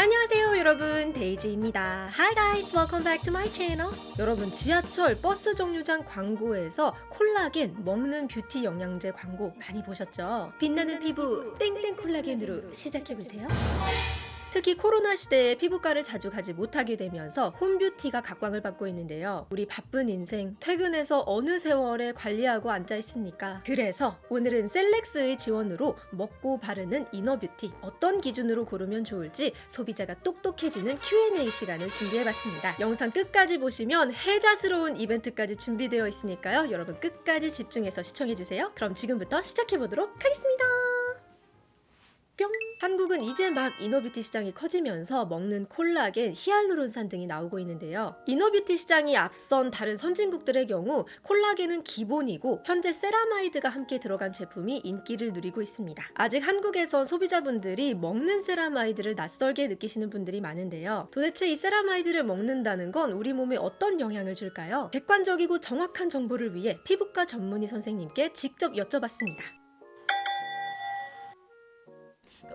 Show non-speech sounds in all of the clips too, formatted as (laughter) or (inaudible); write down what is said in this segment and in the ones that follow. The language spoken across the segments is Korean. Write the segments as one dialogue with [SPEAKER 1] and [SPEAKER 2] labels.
[SPEAKER 1] 안녕하세요 여러분. 데이지입니다. Hi guys welcome back to my channel. 여러분 지하철 버스 정류장 광고에서 콜라겐 먹는 뷰티 영양제 광고 많이 보셨죠? 빛나는 피부 땡땡 콜라겐으로 시작해보세요 특히 코로나 시대에 피부과를 자주 가지 못하게 되면서 홈뷰티가 각광을 받고 있는데요. 우리 바쁜 인생 퇴근해서 어느 세월에 관리하고 앉아 있습니까? 그래서 오늘은 셀렉스의 지원으로 먹고 바르는 이너뷰티 어떤 기준으로 고르면 좋을지 소비자가 똑똑해지는 Q&A 시간을 준비해봤습니다. 영상 끝까지 보시면 혜자스러운 이벤트까지 준비되어 있으니까요. 여러분 끝까지 집중해서 시청해주세요. 그럼 지금부터 시작해보도록 하겠습니다. 뿅! 한국은 이제 막 이너뷰티 시장이 커지면서 먹는 콜라겐, 히알루론산 등이 나오고 있는데요. 이너뷰티 시장이 앞선 다른 선진국들의 경우 콜라겐은 기본이고 현재 세라마이드가 함께 들어간 제품이 인기를 누리고 있습니다. 아직 한국에선 소비자분들이 먹는 세라마이드를 낯설게 느끼시는 분들이 많은데요. 도대체 이 세라마이드를 먹는다는 건 우리 몸에 어떤 영향을 줄까요? 객관적이고 정확한 정보를 위해 피부과 전문의 선생님께 직접 여쭤봤습니다.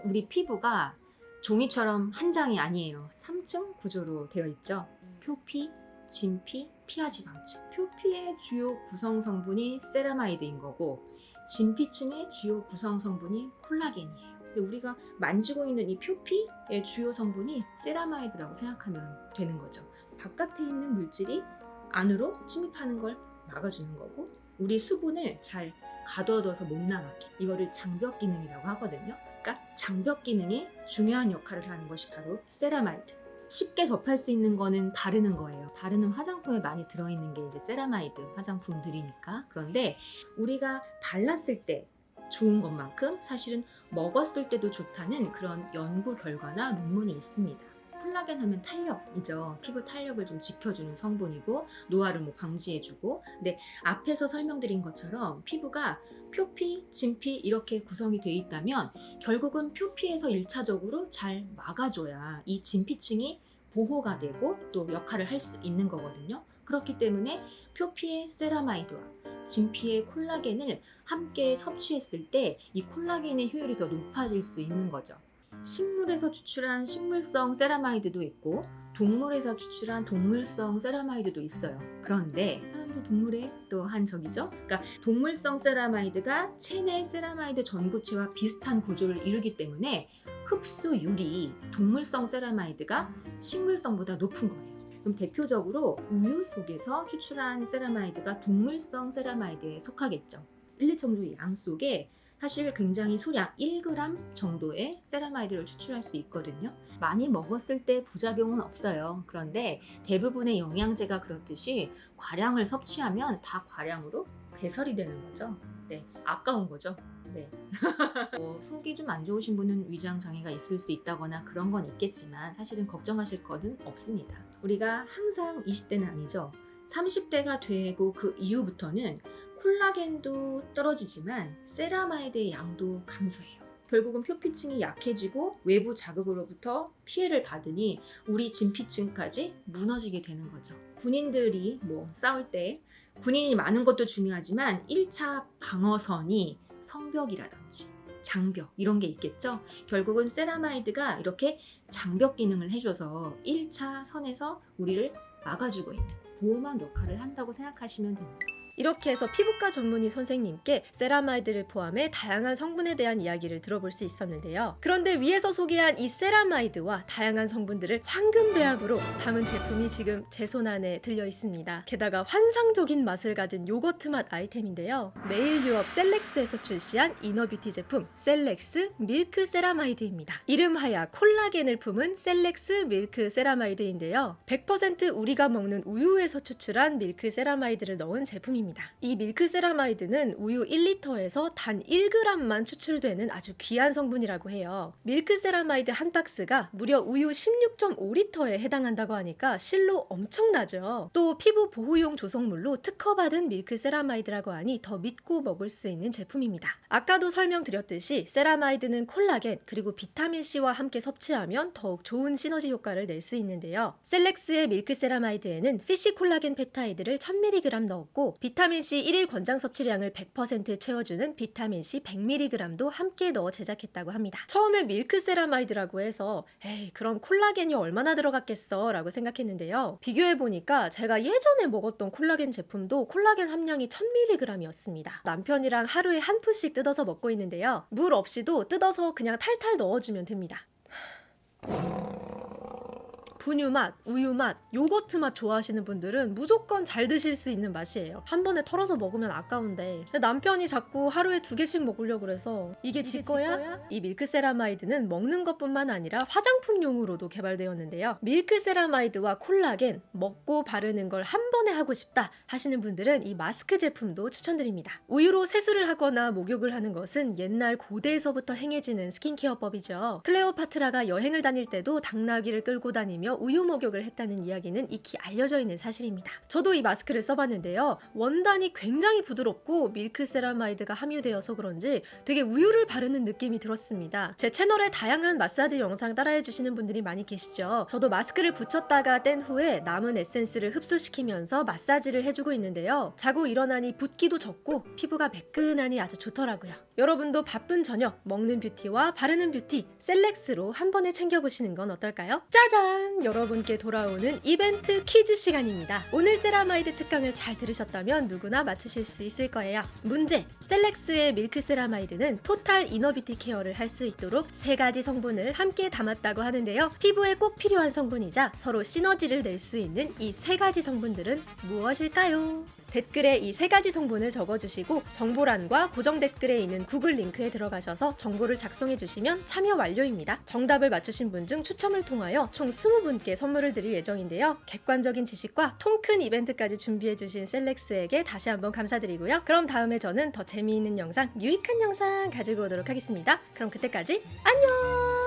[SPEAKER 2] 우리 피부가 종이처럼 한 장이 아니에요. 3층 구조로 되어 있죠. 표피, 진피, 피하지방층. 표피의 주요 구성 성분이 세라마이드인 거고 진피층의 주요 구성 성분이 콜라겐이에요. 우리가 만지고 있는 이 표피의 주요 성분이 세라마이드라고 생각하면 되는 거죠. 바깥에 있는 물질이 안으로 침입하는 걸 막아주는 거고 우리 수분을 잘 가둬둬서 못 나가게 이거를 장벽 기능이라고 하거든요. 그러니까 장벽 기능이 중요한 역할을 하는 것이 바로 세라마이드. 쉽게 접할 수 있는 거는 바르는 거예요. 바르는 화장품에 많이 들어있는 게 이제 세라마이드 화장품들이니까. 그런데 우리가 발랐을 때 좋은 것만큼 사실은 먹었을 때도 좋다는 그런 연구 결과나 논문이 있습니다. 콜라겐 하면 탄력이죠. 피부 탄력을 좀 지켜주는 성분이고 노화를 뭐 방지해주고 근데 앞에서 설명드린 것처럼 피부가 표피, 진피 이렇게 구성이 되어 있다면 결국은 표피에서 1차적으로 잘 막아줘야 이 진피층이 보호가 되고 또 역할을 할 수 있는 거거든요. 그렇기 때문에 표피의 세라마이드와 진피의 콜라겐을 함께 섭취했을 때 이 콜라겐의 효율이 더 높아질 수 있는 거죠. 식물에서 추출한 식물성 세라마이드도 있고 동물에서 추출한 동물성 세라마이드도 있어요. 그런데 사람도 동물의 또 한 종이죠. 그러니까 동물성 세라마이드가 체내 세라마이드 전구체와 비슷한 구조를 이루기 때문에 흡수율이 동물성 세라마이드가 식물성보다 높은 거예요. 그럼 대표적으로 우유 속에서 추출한 세라마이드가 동물성 세라마이드에 속하겠죠. 1, 2 정도의 양 속에 사실 굉장히 소량 1g 정도의 세라마이드를 추출할 수 있거든요. 많이 먹었을 때 부작용은 없어요. 그런데 대부분의 영양제가 그렇듯이 과량을 섭취하면 다 과량으로 배설이 되는 거죠. 네, 아까운 거죠. 네. (laughs) 뭐 속이 좀 안 좋으신 분은 위장 장애가 있을 수 있다거나 그런 건 있겠지만 사실은 걱정하실 것은 없습니다. 우리가 항상 20대는 아니죠. 30대가 되고 그 이후부터는 콜라겐도 떨어지지만 세라마이드의 양도 감소해요. 결국은 표피층이 약해지고 외부 자극으로부터 피해를 받으니 우리 진피층까지 무너지게 되는 거죠. 군인들이 뭐 싸울 때 군인이 많은 것도 중요하지만 1차 방어선이 성벽이라든지 장벽 이런 게 있겠죠. 결국은 세라마이드가 이렇게 장벽 기능을 해줘서 1차 선에서 우리를 막아주고 있는 보호막 역할을 한다고 생각하시면 됩니다.
[SPEAKER 1] 이렇게 해서 피부과 전문의 선생님께 세라마이드를 포함해 다양한 성분에 대한 이야기를 들어볼 수 있었는데요. 그런데 위에서 소개한 이 세라마이드와 다양한 성분들을 황금 배합으로 담은 제품이 지금 제 손 안에 들려 있습니다. 게다가 환상적인 맛을 가진 요거트 맛 아이템인데요. 매일유업 셀렉스에서 출시한 inner beauty 제품 셀렉스 밀크 세라마이드입니다. 이름하여 콜라겐을 품은 셀렉스 밀크 세라마이드인데요. 100% 우리가 먹는 우유에서 추출한 밀크 세라마이드를 넣은 제품입니다. 이 밀크 세라마이드는 우유 1리터에서 단 1g만 추출되는 아주 귀한 성분이라고 해요. 밀크 세라마이드 한 박스가 무려 우유 16.5리터에 해당한다고 하니까 실로 엄청나죠. 또 피부 보호용 조성물로 특허받은 밀크 세라마이드라고 하니 더 믿고 먹을 수 있는 제품입니다. 아까도 설명드렸듯이 세라마이드는 콜라겐 그리고 비타민C와 함께 섭취하면 더욱 좋은 시너지 효과를 낼 수 있는데요. 셀렉스의 밀크 세라마이드에는 fish 콜라겐 펩타이드를 1000mg 넣었고 비타민 C 1일 권장 섭취량을 100% 채워주는 비타민C 100mg도 함께 넣어 제작했다고 합니다. 처음에 밀크세라마이드라고 해서 에이 그럼 콜라겐이 얼마나 들어갔겠어 라고 생각했는데요. 비교해보니까 제가 예전에 먹었던 콜라겐 제품도 콜라겐 함량이 1000mg이었습니다. 남편이랑 하루에 한 포씩 뜯어서 먹고 있는데요. 물 없이도 뜯어서 그냥 탈탈 넣어주면 됩니다. 분유 맛, 우유 맛, 요거트 맛 좋아하시는 분들은 무조건 잘 드실 수 있는 맛이에요. 한 번에 털어서 먹으면 아까운데 남편이 자꾸 하루에 두 개씩 먹으려고 그래서 이게 지 거야? 이 밀크세라마이드는 먹는 것뿐만 아니라 화장품용으로도 개발되었는데요. 밀크세라마이드와 콜라겐 먹고 바르는 걸 한 번에 하고 싶다 하시는 분들은 이 마스크 제품도 추천드립니다. 우유로 세수를 하거나 목욕을 하는 것은 옛날 고대에서부터 행해지는 스킨케어법이죠. 클레오파트라가 여행을 다닐 때도 당나귀를 끌고 다니며 우유 목욕을 했다는 이야기는 익히 알려져 있는 사실입니다. 저도 이 마스크를 써봤는데요. 원단이 굉장히 부드럽고 밀크 세라마이드가 함유되어서 그런지 되게 우유를 바르는 느낌이 들었습니다. 제 채널에 다양한 마사지 영상 따라해 주시는 분들이 많이 계시죠. 저도 마스크를 붙였다가 뗀 후에 남은 에센스를 흡수시키면서 마사지를 해주고 있는데요. 자고 일어나니 붓기도 적고 피부가 매끈하니 아주 좋더라고요. 여러분도 바쁜 저녁 먹는 뷰티와 바르는 뷰티 셀렉스로 한 번에 챙겨보시는 건 어떨까요? 짜잔! 여러분께 돌아오는 이벤트 퀴즈 시간입니다. 오늘 세라마이드 특강을 잘 들으셨다면 누구나 맞추실 수 있을 거예요. 문제! 셀렉스의 밀크 세라마이드는 total inner beauty care를 할 수 있도록 세 가지 성분을 함께 담았다고 하는데요. 피부에 꼭 필요한 성분이자 서로 시너지를 낼 수 있는 이 세 가지 성분들은 무엇일까요? 댓글에 이 세 가지 성분을 적어주시고 정보란과 고정 댓글에 구글 링크에 들어가셔서 정보를 작성해 주시면 참여 완료입니다. 정답을 맞추신 분 중 추첨을 통하여 총 20분께 선물을 드릴 예정인데요. 객관적인 지식과 통큰 이벤트까지 준비해 주신 셀렉스에게 다시 한번 감사드리고요. 그럼 다음에 저는 더 재미있는 영상, 유익한 영상 가지고 오도록 하겠습니다. 그럼 그때까지 안녕!